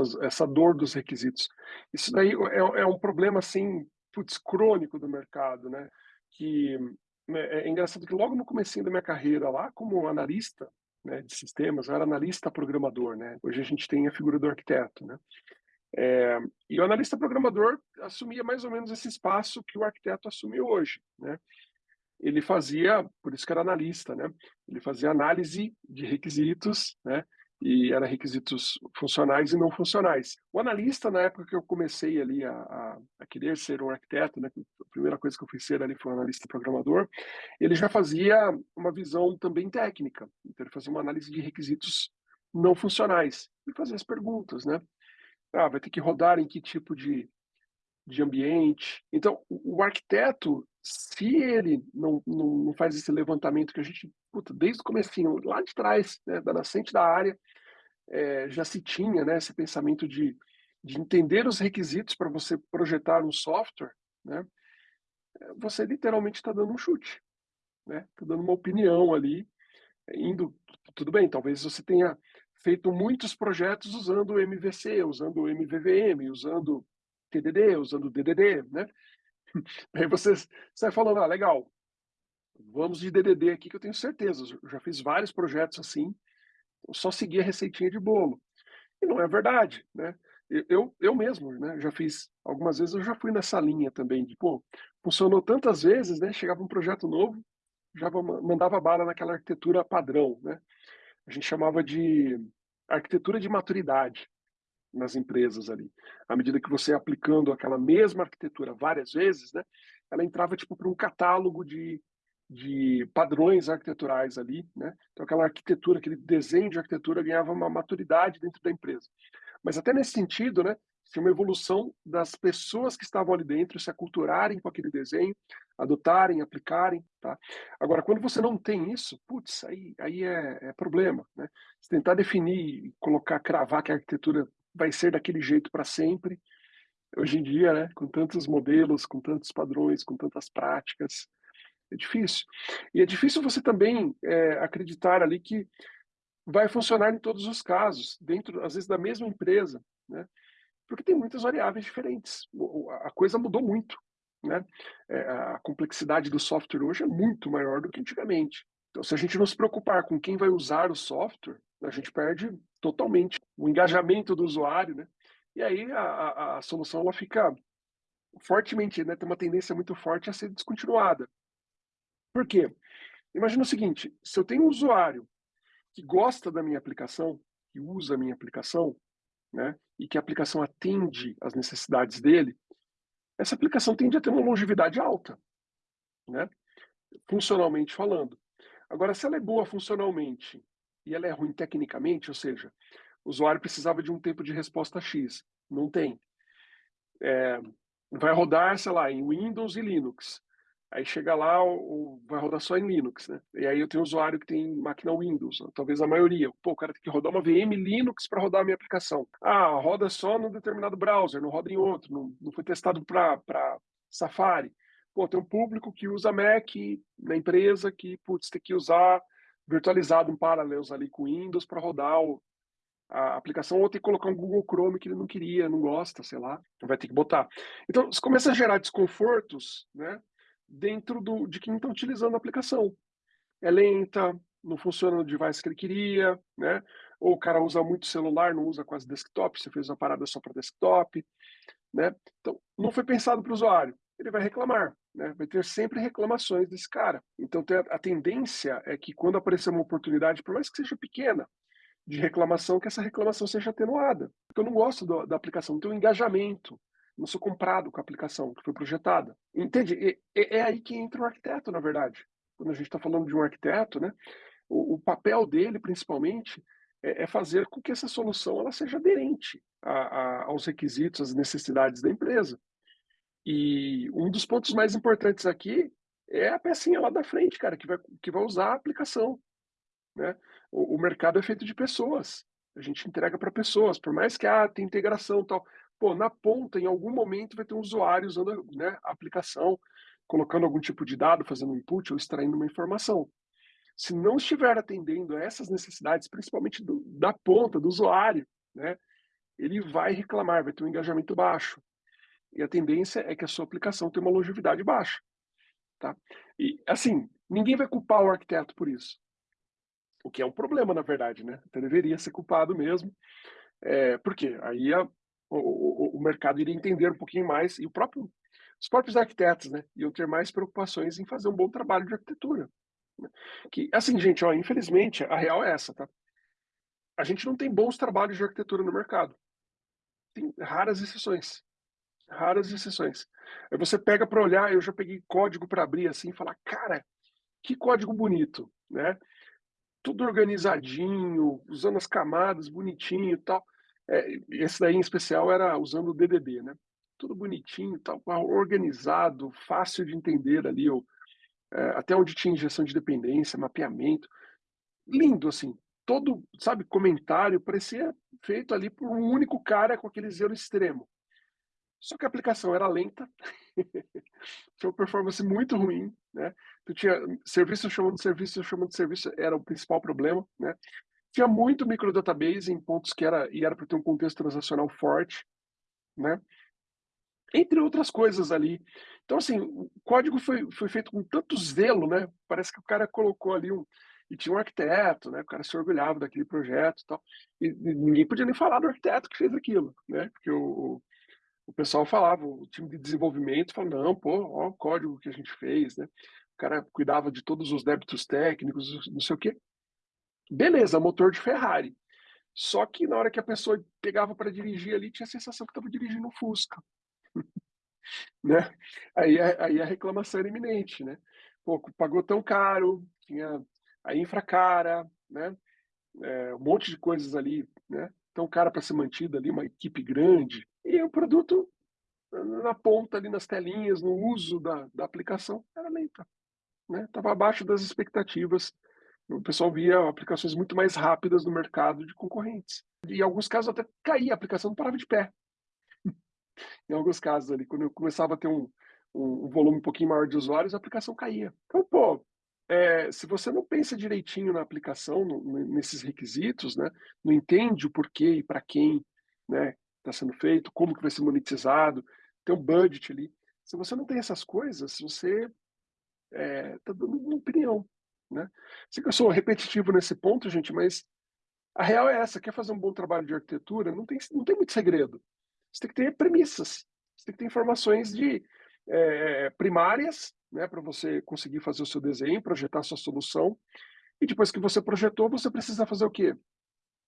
essas, essa dor dos requisitos. Isso daí é, é um problema, assim, putz, crônico do mercado, né? Que né, é engraçado que logo no começo da minha carreira lá, como analista né, de sistemas, eu era analista programador, né? Hoje a gente tem a figura do arquiteto, né? É, e o analista programador assumia mais ou menos esse espaço que o arquiteto assume hoje, né? Ele fazia, por isso que era analista, né? Ele fazia análise de requisitos, né? E era requisitos funcionais e não funcionais. O analista, na época que eu comecei ali a, a, a querer ser um arquiteto, né? A primeira coisa que eu fui ser ali foi um analista programador. Ele já fazia uma visão também técnica. Então ele fazia uma análise de requisitos não funcionais e fazia as perguntas, né? Ah, vai ter que rodar em que tipo de, de ambiente. Então, o, arquiteto, se ele não, não, não, faz esse levantamento que a gente, puta, desde o começo, lá de trás, né, da nascente da área, é, já se tinha né, esse pensamento de, de entender os requisitos para você projetar um software, né, você literalmente está dando um chute, né, está dando uma opinião ali, indo, tudo bem, talvez você tenha feito muitos projetos usando o MVC, usando o MVVM, usando TDD, usando DDD, né? Aí você sai falando, ah, legal, vamos de DDD aqui que eu tenho certeza, eu já fiz vários projetos assim, só segui a receitinha de bolo. E não é verdade, né? Eu, eu mesmo, né, já fiz, algumas vezes eu já fui nessa linha também, de, pô, funcionou tantas vezes, né, chegava um projeto novo, já mandava bala naquela arquitetura padrão, né? A gente chamava de arquitetura de maturidade nas empresas ali. À medida que você aplicando aquela mesma arquitetura várias vezes, né, ela entrava tipo para um catálogo de, de padrões arquiteturais ali, né? Então aquela arquitetura, aquele desenho de arquitetura ganhava uma maturidade dentro da empresa. Mas até nesse sentido, né, tinha uma evolução das pessoas que estavam ali dentro se aculturarem com aquele desenho, adotarem, aplicarem, tá? Agora, quando você não tem isso, putz, aí, aí é, é problema, né? Você tentar definir, colocar, cravar que a arquitetura vai ser daquele jeito para sempre, hoje em dia, né, com tantos modelos, com tantos padrões, com tantas práticas, é difícil. E é difícil você também é, acreditar ali que vai funcionar em todos os casos, dentro, às vezes, da mesma empresa, né? porque tem muitas variáveis diferentes. A coisa mudou muito. Né? É, a complexidade do software hoje é muito maior do que antigamente. Então, se a gente não se preocupar com quem vai usar o software, a gente perde totalmente o engajamento do usuário, né? E aí a, a, a solução ela fica fortemente, né? Tem uma tendência muito forte a ser descontinuada. Por quê? Imagina o seguinte: se eu tenho um usuário que gosta da minha aplicação, que usa a minha aplicação, né, e que a aplicação atende às necessidades dele, essa aplicação tende a ter uma longevidade alta, né, funcionalmente falando. Agora, se ela é boa funcionalmente e ela é ruim tecnicamente, ou seja, o usuário precisava de um tempo de resposta X, não tem. É, vai rodar, sei lá, em Windows e Linux. Aí chega lá, o, vai rodar só em Linux, né? E aí eu tenho usuário que tem máquina Windows, talvez a maioria. Pô, o cara tem que rodar uma VM Linux para rodar a minha aplicação. Ah, roda só num determinado browser, não roda em outro, não, não foi testado para Safari. Pô, tem um público que usa Mac na empresa que, putz, tem que usar virtualizado em paralelos ali com Windows para rodar o, a aplicação ou tem que colocar um Google Chrome que ele não queria, não gosta, sei lá, vai ter que botar. Então, isso começa a gerar desconfortos, né? dentro do, de quem está utilizando a aplicação. É lenta, não funciona no device que ele queria, né? Ou o cara usa muito celular, não usa quase desktop, você fez uma parada só para desktop, né? Então, não foi pensado para o usuário. Ele vai reclamar, né? Vai ter sempre reclamações desse cara. Então, a tendência é que quando aparecer uma oportunidade, por mais que seja pequena, de reclamação, que essa reclamação seja atenuada. Porque eu não gosto do, da aplicação, não tenho engajamento, não sou comprado com a aplicação que foi projetada. Entende? é aí que entra o arquiteto, na verdade. Quando a gente está falando de um arquiteto, né, o, o papel dele, principalmente, é, é, fazer com que essa solução ela seja aderente a, a, aos requisitos, às necessidades da empresa. E um dos pontos mais importantes aqui é a pecinha lá da frente, cara, que vai, que vai usar a aplicação. Né? O, o mercado é feito de pessoas. A gente entrega para pessoas, por mais que ah, tem integração tal pô, na ponta, em algum momento, vai ter um usuário usando né, a aplicação, colocando algum tipo de dado, fazendo um input ou extraindo uma informação. Se não estiver atendendo a essas necessidades, principalmente do, da ponta, do usuário, né, ele vai reclamar, vai ter um engajamento baixo. E a tendência é que a sua aplicação tenha uma longevidade baixa, tá. E, assim, ninguém vai culpar o arquiteto por isso. O que é um problema, na verdade, né, então deveria ser culpado mesmo, eh, por quê? Aí a o o o mercado iria entender um pouquinho mais e o próprio os próprios arquitetos, né, iam ter mais preocupações em fazer um bom trabalho de arquitetura, né. Que assim gente, ó, infelizmente a real é essa, tá. A gente não tem bons trabalhos de arquitetura no mercado. Tem raras exceções, raras exceções. Aí você pega para olhar, eu já peguei código para abrir, assim, e falar: "Cara, que código bonito", né. Tudo organizadinho, usando as camadas bonitinho e tal. Eh, esse daí em especial era usando o DDD, né. Tudo bonitinho tal, organizado, fácil de entender ali o eh, até onde tinha injeção de dependência, mapeamento. Lindo assim, todo, sabe, comentário parecia feito ali por um único cara com aquele zelo extremo. Só que a aplicação era lenta, tinha uma performance muito ruim, né, tu tinha serviço chamando serviço, chamando serviço, era o principal problema, né. Tinha muito micro database em pontos que era e era para ter um contexto transacional forte, né. Entre outras coisas ali. Então assim, o código foi foi feito com tanto zelo, né, parece que o cara colocou ali um e tinha um arquiteto, né, o cara se orgulhava daquele projeto e tal, e e ninguém podia nem falar do arquiteto que fez aquilo, né, porque o o pessoal falava, o time de desenvolvimento falava: "Não, pô, ó o código que a gente fez", né. O cara cuidava de todos os débitos técnicos, não sei o quê. Beleza, motor de Ferrari. Só que na hora que a pessoa pegava para dirigir ali, tinha a sensação que estava dirigindo um Fusca. Né. Aí a aí a reclamação era iminente, né. Pô, pagou tão caro, tinha a infra cara, né, eh, um monte de coisas ali, né, tão cara para ser mantida ali, uma equipe grande, e o produto na ponta ali nas telinhas, no uso da da aplicação, era lenta, né, estava abaixo das expectativas. O pessoal via aplicações muito mais rápidas no mercado de concorrentes. E em alguns casos até caía, a aplicação não parava de pé. Em alguns casos ali, quando eu começava a ter um um um volume um pouquinho maior de usuários, a aplicação caía. Então, pô, eh, se você não pensa direitinho na aplicação, no ne nesses requisitos, né, não entende o porquê e para quem, né, está sendo feito, como que vai ser monetizado, tem um budget ali. Se você não tem essas coisas, você, está dando uma opinião, né. Sei que eu sou repetitivo nesse ponto gente, mas a real é essa, quer fazer um bom trabalho de arquitetura, não tem não tem muito segredo. Você tem que ter premissas, você tem que ter informações de, eh, primárias, né, para você conseguir fazer o seu desenho, projetar a sua solução, e depois que você projetou, você precisa fazer o quê?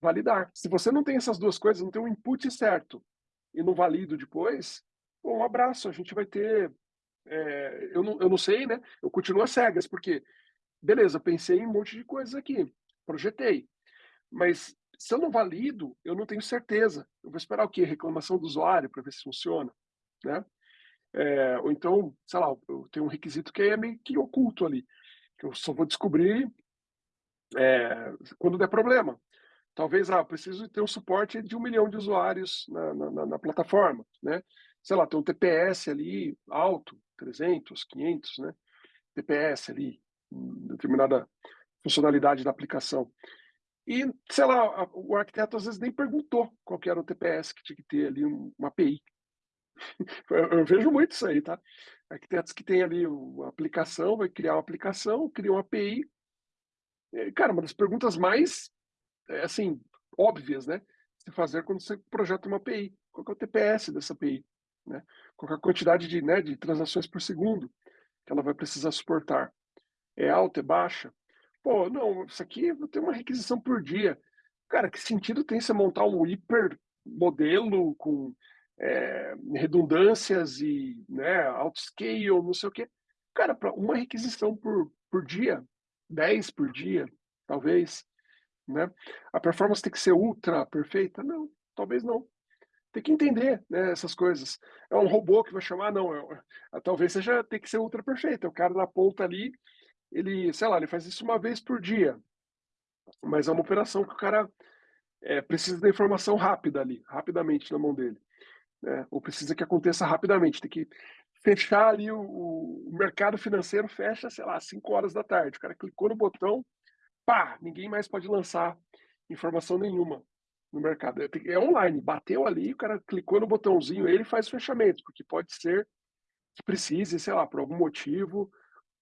Validar. Se você não tem essas 2 coisas, não tem um input certo, e não valido depois, pô, um abraço, a gente vai ter, eh, eu não eu não sei, né, eu continuo às cegas, porque, beleza, pensei em um monte de coisas aqui, projetei, mas se eu não valido, eu não tenho certeza. Eu vou esperar o quê? Reclamação do usuário para ver se funciona, né. Eh, ou então, sei lá, eu tenho um requisito que é meio que oculto ali, que eu só vou descobrir, eh, quando der problema. Talvez, ah, preciso ter um suporte de 1.000.000 de usuários na na na plataforma, né. Sei lá, tem um TPS ali alto, 300, 500, né, TPS ali, determinada funcionalidade da aplicação. E, sei lá, o arquiteto às vezes nem perguntou qual que era o TPS que tinha que ter ali um uma API. Eu vejo muito isso aí, tá. Arquitetos que têm ali o a aplicação, vai criar uma aplicação, cria uma API. Cara, uma das perguntas mais, assim, óbvias, né, se fazer quando você projeta uma API, qual é o TPS dessa API, né, qual é a quantidade de, né, de transações por segundo que ela vai precisar suportar. É alta, é baixa? Pô, não, isso aqui vou ter uma requisição por dia. Cara, que sentido tem você montar um hiper modelo com, eh, redundâncias e, né, autoscale, não sei o quê. Cara, para uma requisição por por dia, 10 por dia, talvez, né. A performance tem que ser ultra perfeita? Não, talvez não. Tem que entender, né, essas coisas. É um robô que vai chamar? Não, é talvez seja tem que ser ultra perfeito, é o cara na ponta ali, ele, sei lá, ele faz isso 1 vez por dia. Mas é uma operação que o cara, eh, precisa da informação rápida ali, rapidamente na mão dele, né, ou precisa que aconteça rapidamente, tem que fechar ali o o mercado financeiro fecha, sei lá, 17h, o cara clicou no botão, pá, ninguém mais pode lançar informação nenhuma, no mercado. É é online, bateu ali, o cara clicou no botãozinho, ele faz fechamento, porque pode ser que precise, sei lá, por algum motivo,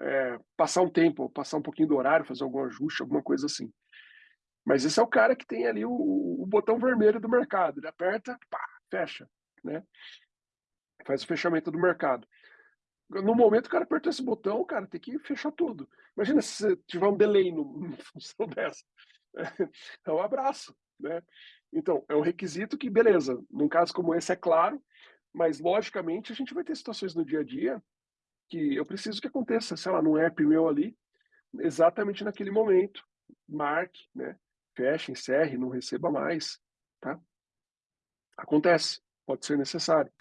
eh, passar um tempo, passar um pouquinho do horário, fazer algum ajuste, alguma coisa assim. Mas esse é o cara que tem ali o o botão vermelho do mercado, ele aperta, pá, fecha, né. Faz o fechamento do mercado. No momento que o cara apertou esse botão, cara, tem que fechar tudo. Imagina se tiver um delay numa função dessa. É um abraço, né. Então, é um requisito que beleza, num caso como esse é claro, mas logicamente a gente vai ter situações no dia a dia, que eu preciso que aconteça, sei lá, num app meu ali, exatamente naquele momento, marque, né, feche, encerre, não receba mais, tá. Acontece, pode ser necessário.